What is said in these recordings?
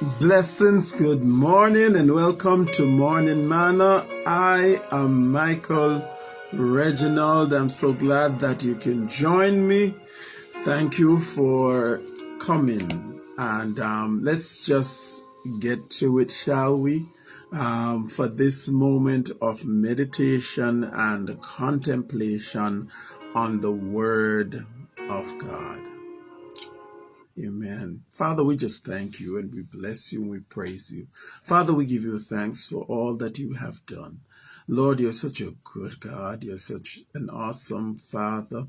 Blessings, good morning, and welcome to Morning Manna. I am Michael Reginald. I'm so glad that you can join me. Thank you for coming. And um, let's just get to it, shall we? Um, for this moment of meditation and contemplation on the Word of God. Amen. Father, we just thank you and we bless you and we praise you. Father, we give you thanks for all that you have done. Lord, you're such a good God. You're such an awesome Father.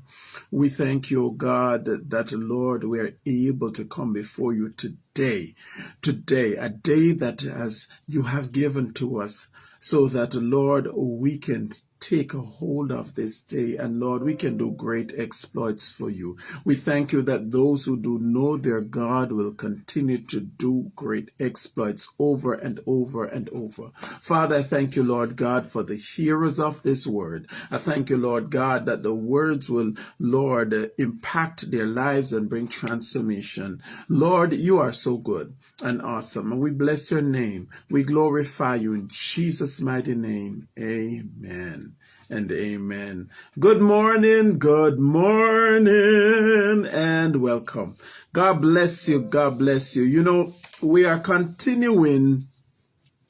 We thank you, God, that, that Lord, we are able to come before you today. Today, a day that as you have given to us so that, Lord, we can take a hold of this day. And Lord, we can do great exploits for you. We thank you that those who do know their God will continue to do great exploits over and over and over. Father, I thank you, Lord God, for the hearers of this word. I thank you, Lord God, that the words will, Lord, impact their lives and bring transformation. Lord, you are so good and awesome. And we bless your name. We glorify you in Jesus' mighty name. Amen and amen. Good morning, good morning, and welcome. God bless you. God bless you. You know, we are continuing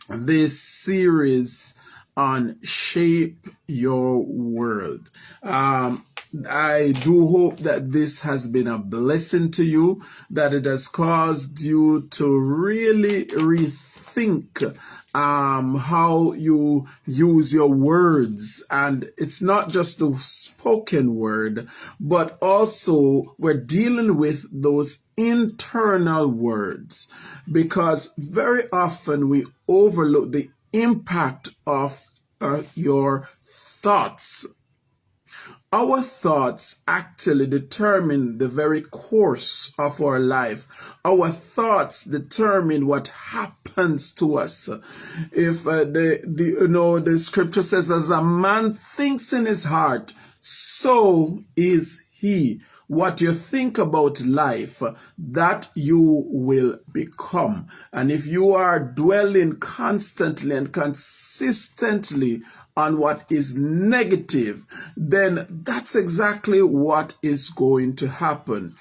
this series on Shape Your World. Um, I do hope that this has been a blessing to you, that it has caused you to really rethink um, how you use your words. And it's not just the spoken word, but also we're dealing with those internal words because very often we overlook the impact of uh, your thoughts our thoughts actually determine the very course of our life. Our thoughts determine what happens to us. If uh, the, the, you know, the scripture says, as a man thinks in his heart, so is he what you think about life, that you will become. And if you are dwelling constantly and consistently on what is negative, then that's exactly what is going to happen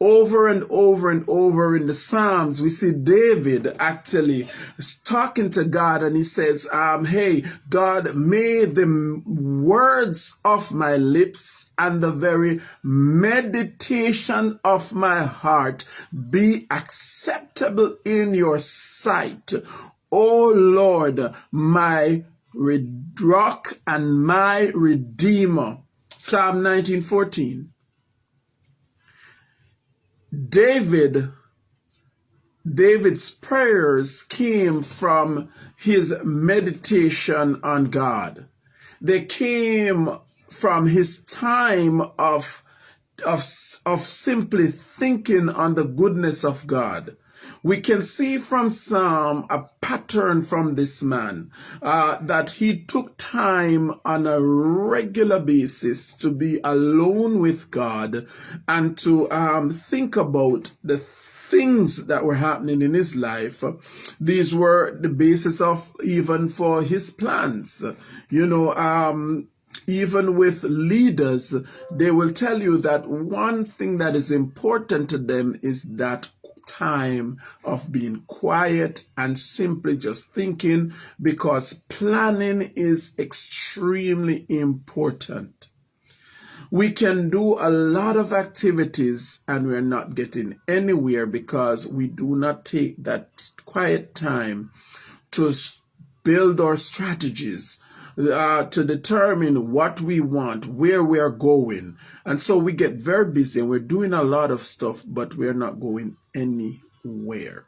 over and over and over in the Psalms, we see David actually talking to God and he says, um, Hey, God, may the words of my lips and the very meditation of my heart be acceptable in your sight. O Lord, my rock and my redeemer. Psalm 1914. David David's prayers came from his meditation on God. They came from his time of, of, of simply thinking on the goodness of God. We can see from Psalm a pattern from this man uh, that he took time on a regular basis to be alone with God and to um, think about the things that were happening in his life. These were the basis of even for his plans. You know, um, even with leaders, they will tell you that one thing that is important to them is that time of being quiet and simply just thinking because planning is extremely important. We can do a lot of activities and we're not getting anywhere because we do not take that quiet time to build our strategies, uh, to determine what we want, where we are going. And so we get very busy and we're doing a lot of stuff, but we're not going anywhere.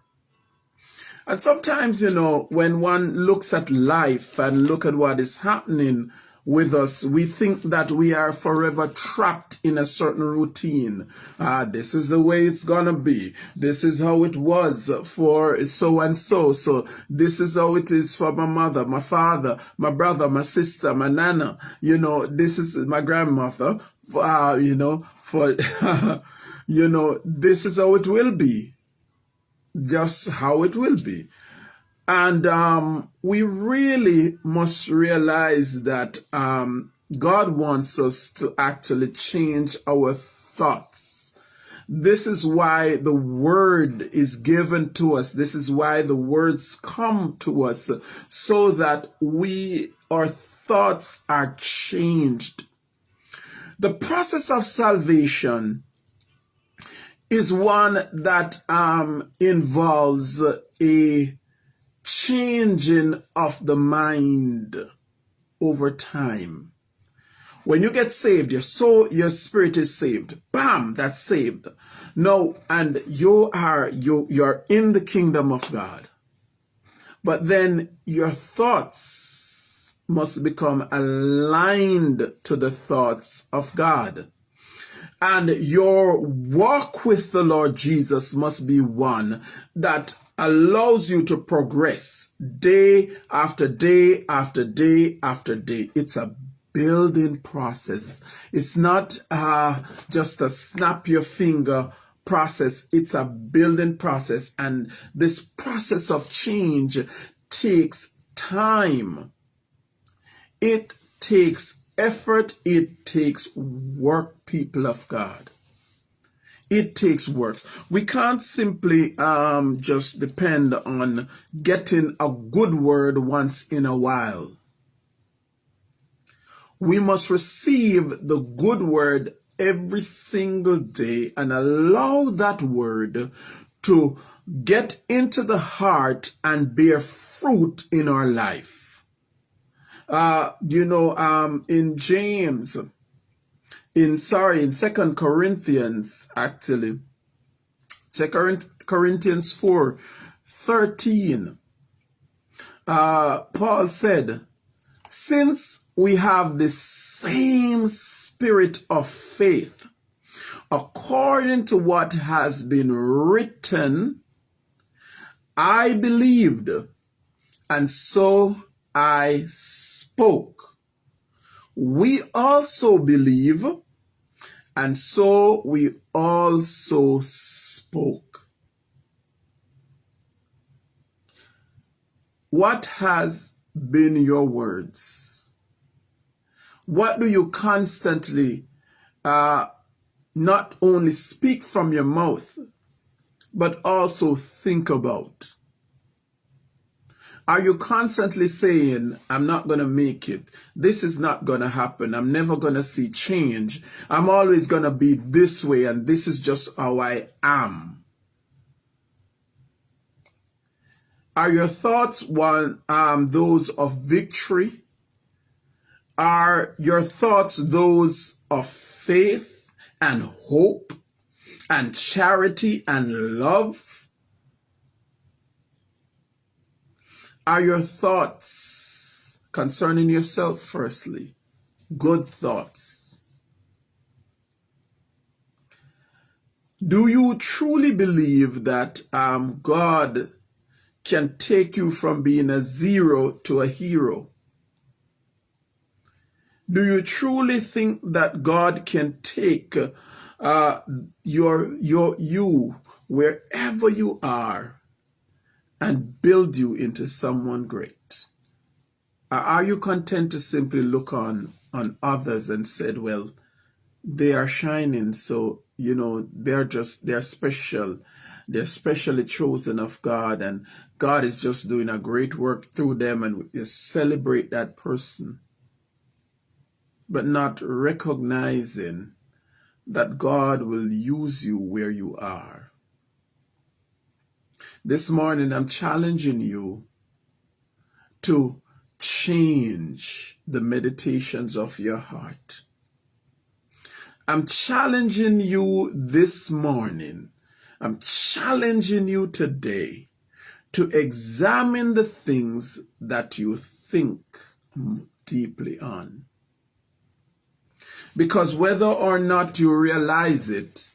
And sometimes, you know, when one looks at life and look at what is happening with us, we think that we are forever trapped in a certain routine. Ah, this is the way it's gonna be. This is how it was for so and so. So this is how it is for my mother, my father, my brother, my sister, my nana. You know, this is my grandmother. Uh, you know, for, you know, this is how it will be. just how it will be. And um, we really must realize that um, God wants us to actually change our thoughts. This is why the word is given to us. This is why the words come to us so that we, our thoughts are changed. The process of salvation is one that um, involves a changing of the mind over time. When you get saved, your soul, your spirit is saved. Bam, that's saved. No, and you are you you're in the kingdom of God. But then your thoughts must become aligned to the thoughts of God. And your walk with the Lord Jesus must be one that allows you to progress day after day after day after day. It's a building process. It's not uh, just a snap your finger process. It's a building process. And this process of change takes time. It takes effort. It takes work, people of God. It takes work. We can't simply um, just depend on getting a good word once in a while. We must receive the good word every single day and allow that word to get into the heart and bear fruit in our life. Uh, you know, um, in James, in sorry in second corinthians actually. Second corinthians 4 13 uh, paul said since we have the same spirit of faith according to what has been written i believed and so i spoke. We also believe, and so we also spoke. What has been your words? What do you constantly uh, not only speak from your mouth, but also think about? Are you constantly saying, I'm not going to make it? This is not going to happen. I'm never going to see change. I'm always going to be this way and this is just how I am. Are your thoughts one um, those of victory? Are your thoughts those of faith and hope and charity and love? Are your thoughts concerning yourself, firstly? Good thoughts. Do you truly believe that um, God can take you from being a zero to a hero? Do you truly think that God can take uh, your your you wherever you are and build you into someone great? Uh, are you content to simply look on, on others and said, well, they are shining, so, you know, they're just, they're special. They're specially chosen of God, and God is just doing a great work through them, and you celebrate that person. But not recognizing that God will use you where you are this morning, I'm challenging you to change the meditations of your heart. I'm challenging you this morning. I'm challenging you today to examine the things that you think deeply on. Because whether or not you realize it,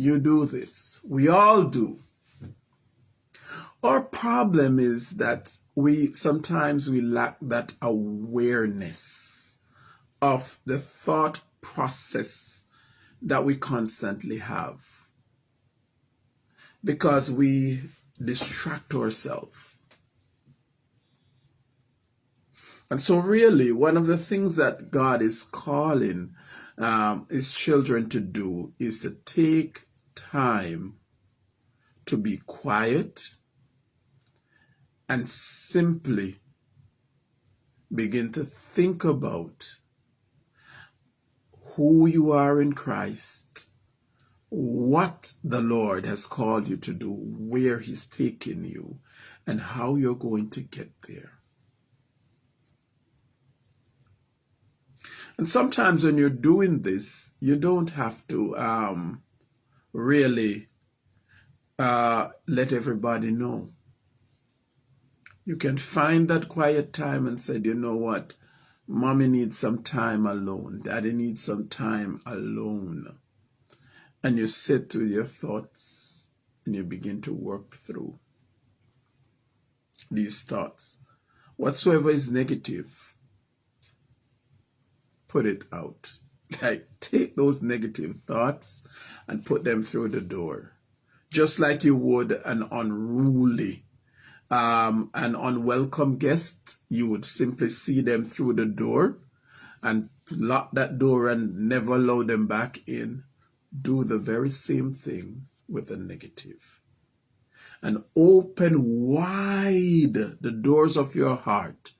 you do this. We all do. Our problem is that we sometimes we lack that awareness of the thought process that we constantly have. because we distract ourselves. And so, really, one of the things that God is calling um, his children to do is to take time to be quiet and simply begin to think about who you are in Christ, what the Lord has called you to do, where He's taking you, and how you're going to get there. And sometimes when you're doing this, you don't have to um, really uh, let everybody know. You can find that quiet time and say, you know what? Mommy needs some time alone. Daddy needs some time alone. And you sit with your thoughts and you begin to work through these thoughts. Whatsoever is negative, put it out. Like, take those negative thoughts and put them through the door. Just like you would an unruly um, an unwelcome guest, you would simply see them through the door and lock that door and never allow them back in. Do the very same things with the negative. And open wide the doors of your heart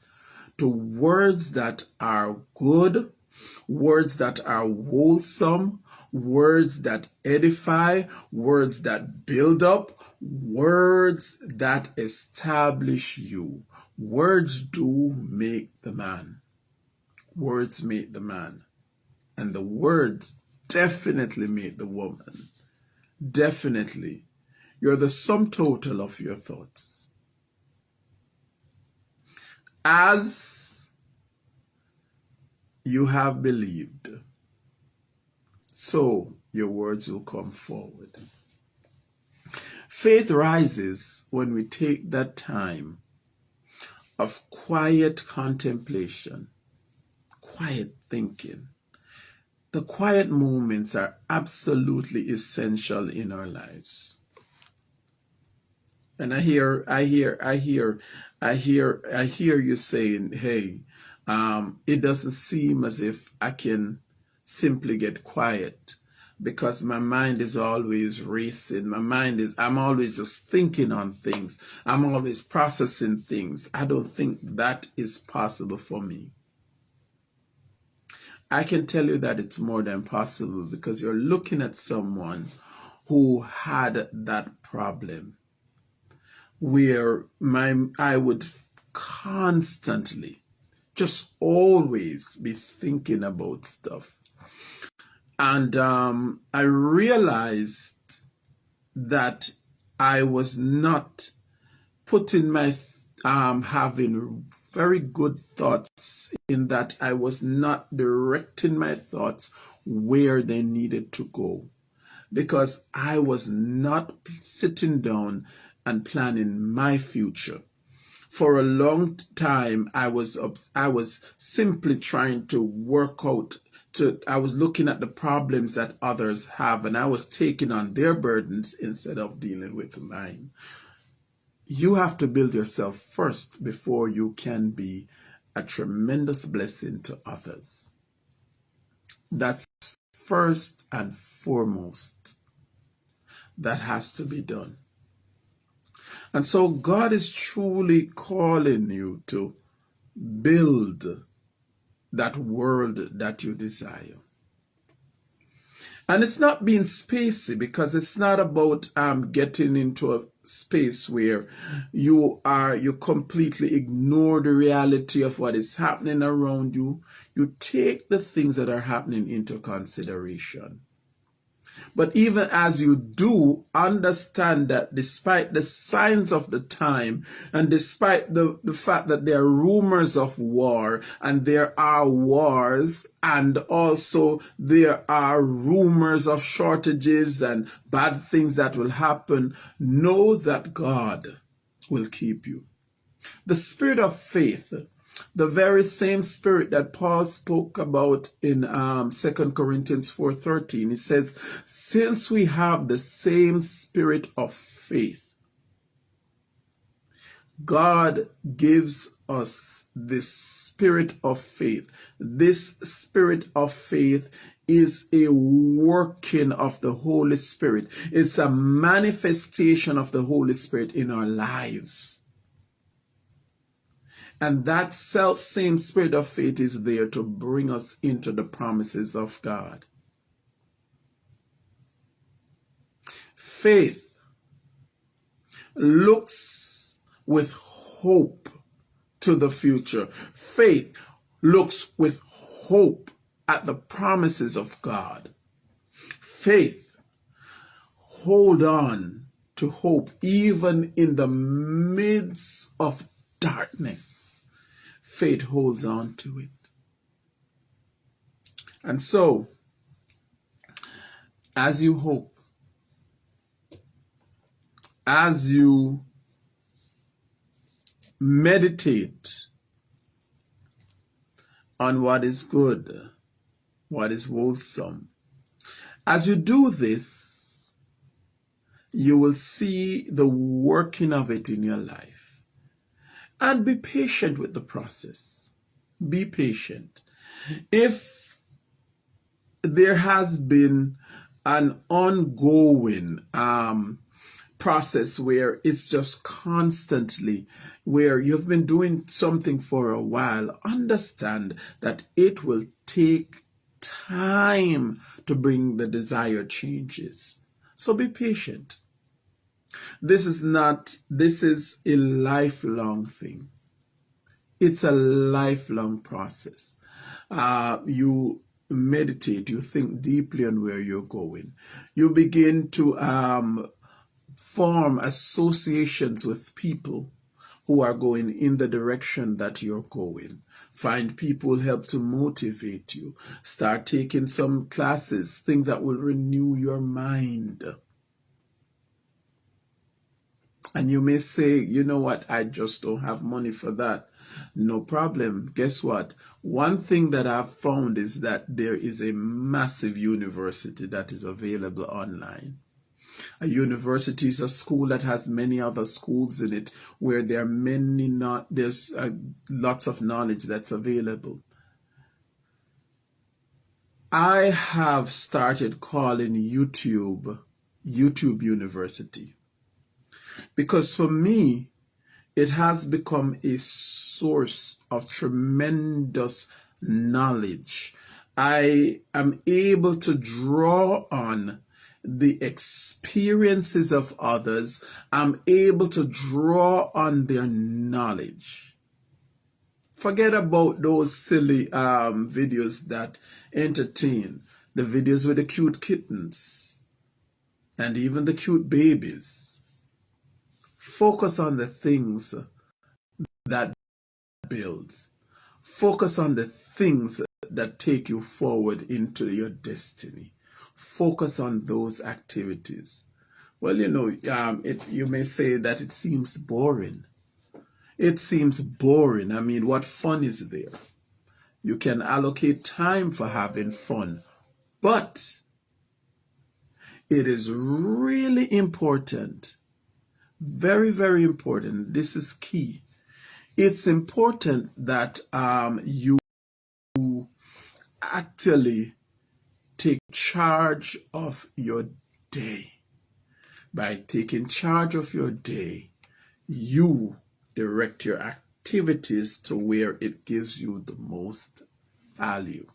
to words that are good, words that are wholesome, words that edify, words that build up, words that establish you. Words do make the man. Words make the man. And the words definitely make the woman. Definitely. You're the sum total of your thoughts. As you have believed, so your words will come forward. Faith rises when we take that time of quiet contemplation, quiet thinking. The quiet moments are absolutely essential in our lives. And I hear, I hear, I hear, I hear, I hear you saying, hey, um, it doesn't seem as if I can simply get quiet because my mind is always racing. My mind is, I'm always just thinking on things. I'm always processing things. I don't think that is possible for me. I can tell you that it's more than possible because you're looking at someone who had that problem where my I would constantly just always be thinking about stuff and um, I realized that I was not putting my um, having very good thoughts in that I was not directing my thoughts where they needed to go because I was not sitting down and planning my future. For a long time, I was I was simply trying to work out to I was looking at the problems that others have and I was taking on their burdens instead of dealing with mine. You have to build yourself first before you can be a tremendous blessing to others. That's first and foremost. That has to be done. And so God is truly calling you to build that world that you desire. And it's not being spacey because it's not about um, getting into a space where you are, you completely ignore the reality of what is happening around you. You take the things that are happening into consideration. But even as you do, understand that despite the signs of the time and despite the, the fact that there are rumors of war and there are wars and also there are rumors of shortages and bad things that will happen, know that God will keep you. The spirit of faith the very same spirit that Paul spoke about in um, 2 Corinthians 4.13. He says, since we have the same spirit of faith, God gives us this spirit of faith. This spirit of faith is a working of the Holy Spirit. It's a manifestation of the Holy Spirit in our lives. And that self same spirit of faith is there to bring us into the promises of God. Faith looks with hope to the future. Faith looks with hope at the promises of God. Faith hold on to hope even in the midst of darkness faith holds on to it. And so, as you hope, as you meditate on what is good, what is wholesome, as you do this, you will see the working of it in your life. And be patient with the process. Be patient. If there has been an ongoing um, process where it's just constantly where you've been doing something for a while, understand that it will take time to bring the desired changes. So be patient. This is not, this is a lifelong thing. It's a lifelong process. Uh, you meditate, you think deeply on where you're going. You begin to um, form associations with people who are going in the direction that you're going. Find people help to motivate you. Start taking some classes, things that will renew your mind. And you may say, you know what, I just don't have money for that. No problem. Guess what? One thing that I've found is that there is a massive university that is available online. A university is a school that has many other schools in it where there are many not there's uh, lots of knowledge that's available. I have started calling YouTube YouTube University because for me, it has become a source of tremendous knowledge. I am able to draw on the experiences of others. I'm able to draw on their knowledge. Forget about those silly um, videos that entertain, the videos with the cute kittens and even the cute babies. Focus on the things that builds. Focus on the things that take you forward into your destiny. Focus on those activities. Well, you know, um, it, you may say that it seems boring. It seems boring. I mean, what fun is there? You can allocate time for having fun, but it is really important very, very important. This is key. It's important that um, you actually take charge of your day. By taking charge of your day, you direct your activities to where it gives you the most value.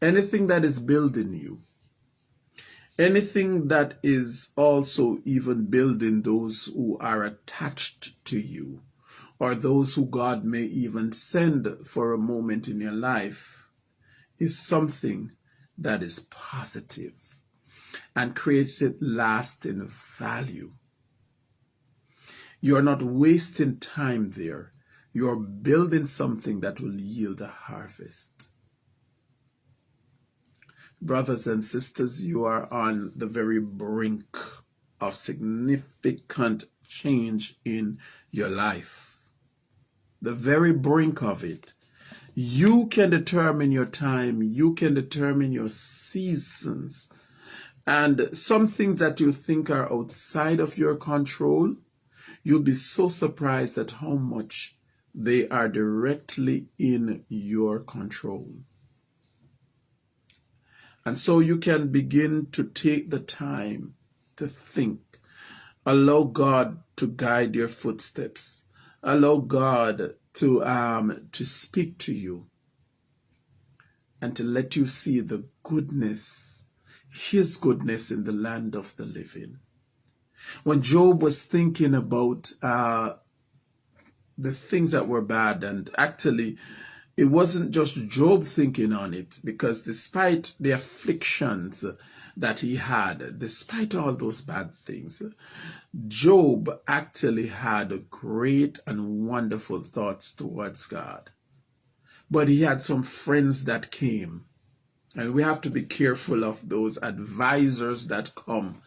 Anything that is building you, anything that is also even building those who are attached to you or those who God may even send for a moment in your life is something that is positive and creates a lasting value. You're not wasting time there. You're building something that will yield a harvest. Brothers and sisters, you are on the very brink of significant change in your life. the very brink of it. You can determine your time. You can determine your seasons. And some things that you think are outside of your control, you'll be so surprised at how much they are directly in your control. And so you can begin to take the time to think. Allow God to guide your footsteps. Allow God to um to speak to you and to let you see the goodness his goodness in the land of the living. When Job was thinking about uh, the things that were bad, and actually, it wasn't just Job thinking on it, because despite the afflictions that he had, despite all those bad things, Job actually had great and wonderful thoughts towards God. But he had some friends that came and we have to be careful of those advisors that come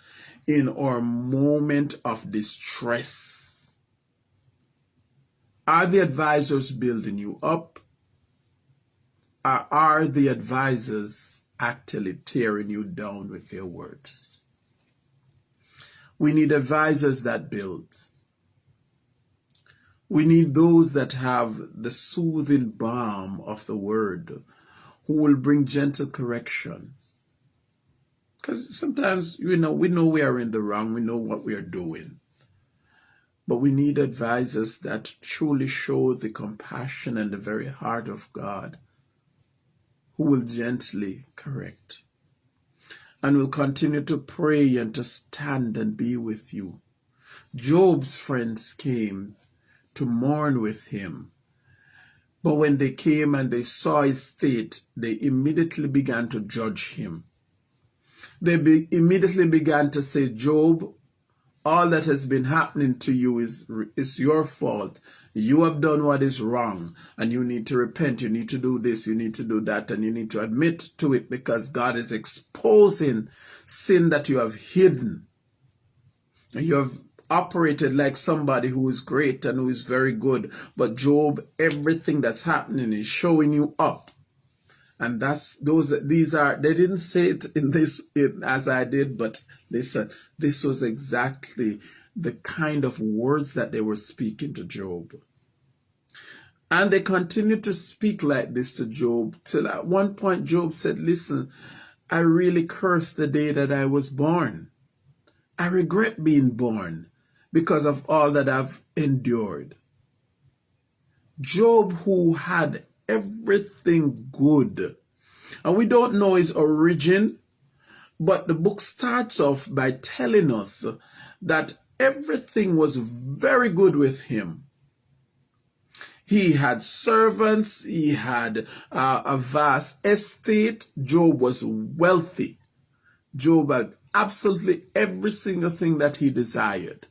in our moment of distress. Are the advisors building you up? Are the advisors actually tearing you down with their words? We need advisors that build. We need those that have the soothing balm of the word who will bring gentle correction. Because sometimes, you know, we know we are in the wrong, we know what we are doing. But we need advisors that truly show the compassion and the very heart of God, who will gently correct and will continue to pray and to stand and be with you. Job's friends came to mourn with him but when they came and they saw his state, they immediately began to judge him. They be immediately began to say, Job, all that has been happening to you is, is your fault. You have done what is wrong and you need to repent. You need to do this. You need to do that. And you need to admit to it because God is exposing sin that you have hidden. You have operated like somebody who is great and who is very good. But Job, everything that's happening is showing you up. And that's those these are they didn't say it in this in, as I did, but listen, this was exactly the kind of words that they were speaking to Job. And they continued to speak like this to Job till at one point Job said, Listen, I really curse the day that I was born. I regret being born because of all that I've endured. Job, who had everything good, and we don't know his origin, but the book starts off by telling us that everything was very good with him. He had servants, he had uh, a vast estate. Job was wealthy. Job had absolutely every single thing that he desired.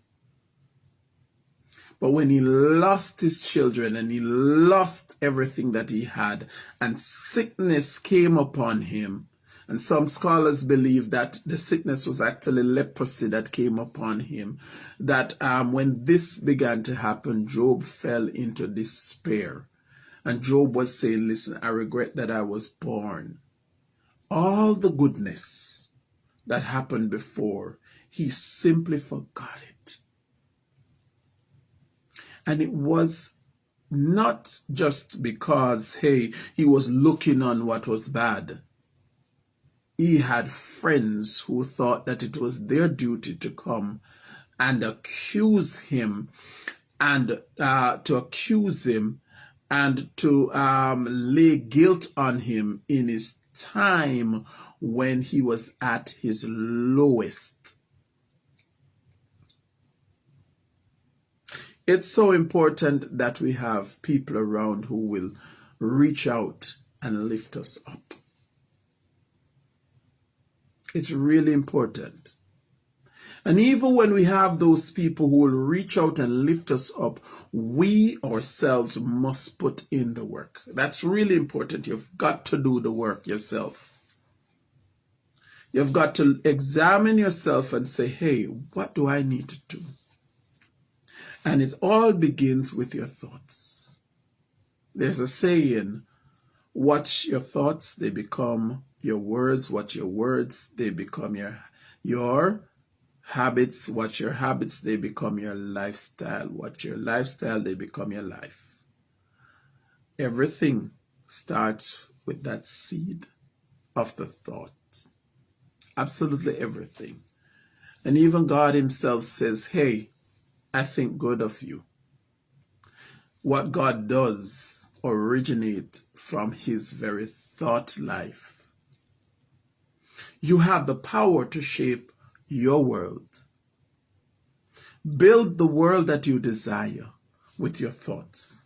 But when he lost his children and he lost everything that he had, and sickness came upon him, and some scholars believe that the sickness was actually leprosy that came upon him. That um, when this began to happen, Job fell into despair. And Job was saying, Listen, I regret that I was born. All the goodness that happened before, he simply forgot it. And it was not just because, hey, he was looking on what was bad. He had friends who thought that it was their duty to come and accuse him and uh, to accuse him and to um, lay guilt on him in his time when he was at his lowest. It's so important that we have people around who will reach out and lift us up. It's really important. And even when we have those people who will reach out and lift us up, we ourselves must put in the work. That's really important. You've got to do the work yourself. You've got to examine yourself and say, hey, what do I need to do? And it all begins with your thoughts. There's a saying, watch your thoughts, they become your words. Watch your words, they become your, your habits. Watch your habits, they become your lifestyle. Watch your lifestyle, they become your life. Everything starts with that seed of the thought. Absolutely everything. And even God himself says, hey, I think good of you. What God does originate from his very thought life. You have the power to shape your world. Build the world that you desire with your thoughts.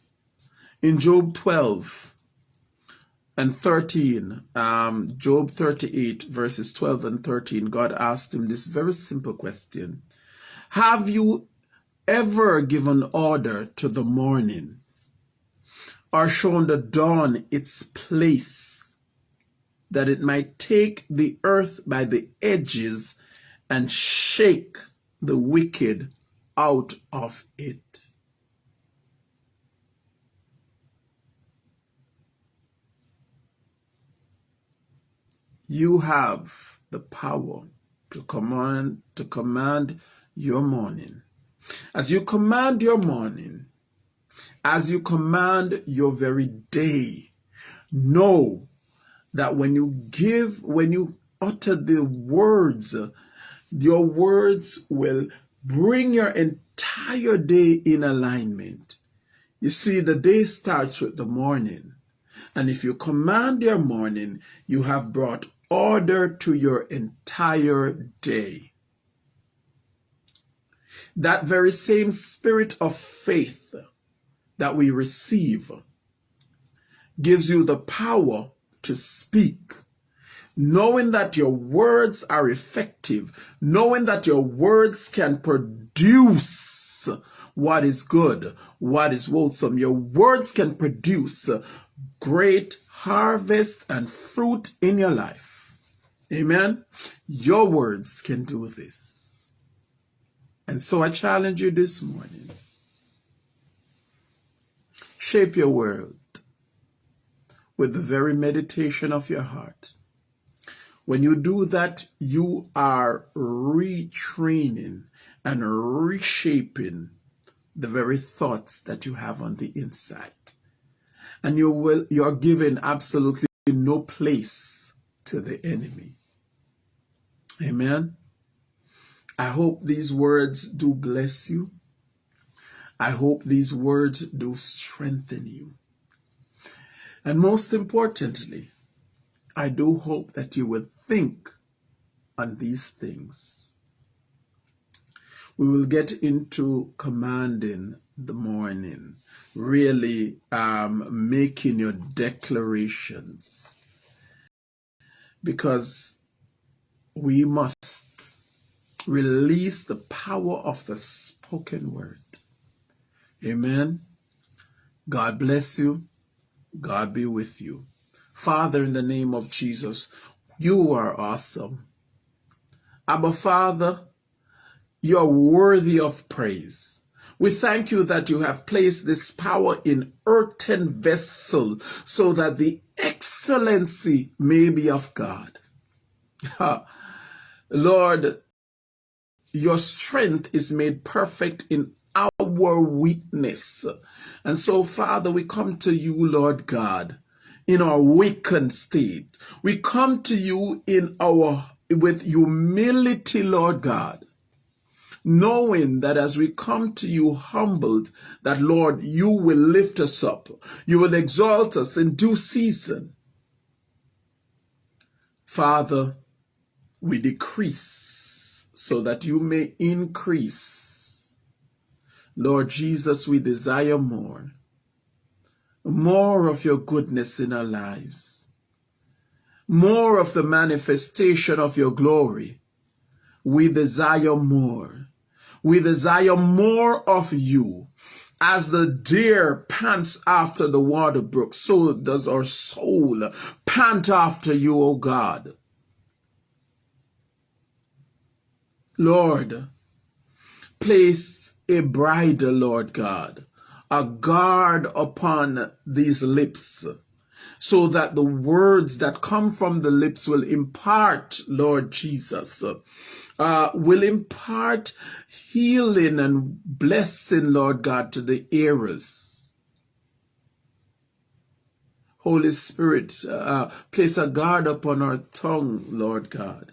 In Job 12 and 13, um, Job 38 verses 12 and 13, God asked him this very simple question. Have you ever given order to the morning or shown the dawn its place that it might take the earth by the edges and shake the wicked out of it. You have the power to command to command your morning. As you command your morning, as you command your very day, know that when you give, when you utter the words your words will bring your entire day in alignment. You see, the day starts with the morning. And if you command your morning, you have brought order to your entire day. That very same spirit of faith that we receive gives you the power to speak knowing that your words are effective, knowing that your words can produce what is good, what is wholesome. Your words can produce great harvest and fruit in your life. Amen. Your words can do this. And so I challenge you this morning. Shape your world with the very meditation of your heart. When you do that, you are retraining and reshaping the very thoughts that you have on the inside. And you will, you're giving absolutely no place to the enemy. Amen. I hope these words do bless you. I hope these words do strengthen you. And most importantly, I do hope that you will think on these things. We will get into commanding the morning, really um, making your declarations, because we must release the power of the spoken word. Amen. God bless you. God be with you. Father, in the name of Jesus, you are awesome. Abba, Father, you are worthy of praise. We thank you that you have placed this power in earthen vessel so that the excellency may be of God. Lord, your strength is made perfect in our weakness. And so, Father, we come to you, Lord God, in our weakened state. We come to you in our with humility, Lord God, knowing that as we come to you humbled, that Lord, you will lift us up. You will exalt us in due season. Father, we decrease so that you may increase. Lord Jesus, we desire more more of your goodness in our lives, more of the manifestation of your glory. We desire more. We desire more of you. As the deer pants after the water brook, so does our soul pant after you, O God. Lord, place a bridle, Lord God, a guard upon these lips so that the words that come from the lips will impart, Lord Jesus, uh, will impart healing and blessing, Lord God, to the ears. Holy Spirit, uh, place a guard upon our tongue, Lord God,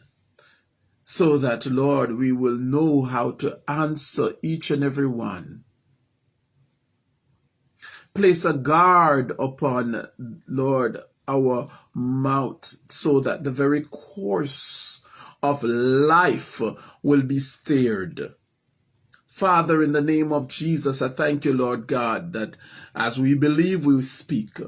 so that, Lord, we will know how to answer each and every one Place a guard upon, Lord, our mouth so that the very course of life will be steered. Father, in the name of Jesus, I thank you, Lord God, that as we believe, we speak.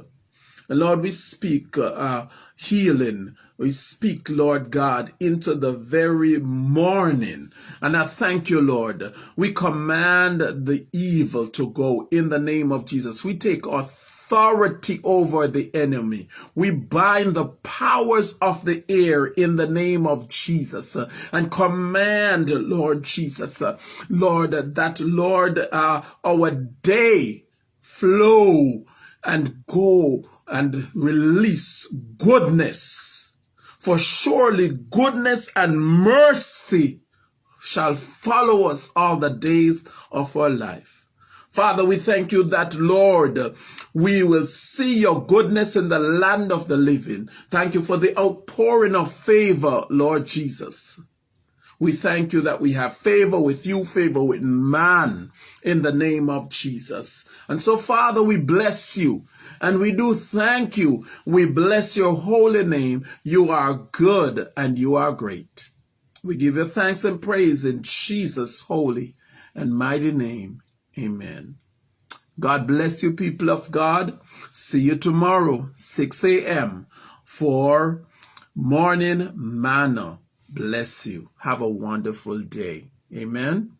Lord, we speak uh, healing. We speak, Lord God, into the very morning. And I thank you, Lord. We command the evil to go in the name of Jesus. We take authority over the enemy. We bind the powers of the air in the name of Jesus and command, Lord Jesus, Lord, that, Lord, uh, our day flow and go and release goodness. For surely goodness and mercy shall follow us all the days of our life. Father, we thank you that, Lord, we will see your goodness in the land of the living. Thank you for the outpouring of favor, Lord Jesus. We thank you that we have favor with you, favor with man in the name of Jesus. And so, Father, we bless you and we do thank you. We bless your holy name. You are good and you are great. We give you thanks and praise in Jesus' holy and mighty name. Amen. God bless you, people of God. See you tomorrow, 6 a.m. for morning manna bless you. Have a wonderful day. Amen.